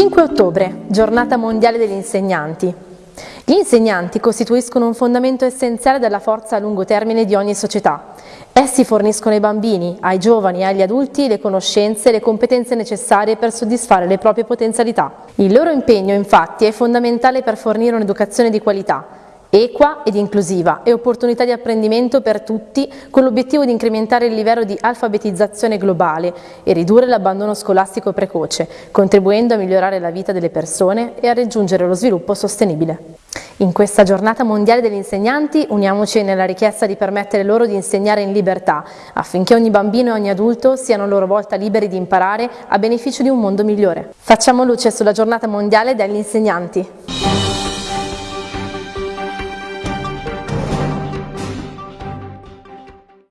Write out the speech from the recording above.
5 ottobre, giornata mondiale degli insegnanti. Gli insegnanti costituiscono un fondamento essenziale della forza a lungo termine di ogni società. Essi forniscono ai bambini, ai giovani e agli adulti le conoscenze e le competenze necessarie per soddisfare le proprie potenzialità. Il loro impegno, infatti, è fondamentale per fornire un'educazione di qualità, equa ed inclusiva e opportunità di apprendimento per tutti con l'obiettivo di incrementare il livello di alfabetizzazione globale e ridurre l'abbandono scolastico precoce, contribuendo a migliorare la vita delle persone e a raggiungere lo sviluppo sostenibile. In questa giornata mondiale degli insegnanti uniamoci nella richiesta di permettere loro di insegnare in libertà, affinché ogni bambino e ogni adulto siano a loro volta liberi di imparare a beneficio di un mondo migliore. Facciamo luce sulla giornata mondiale degli insegnanti.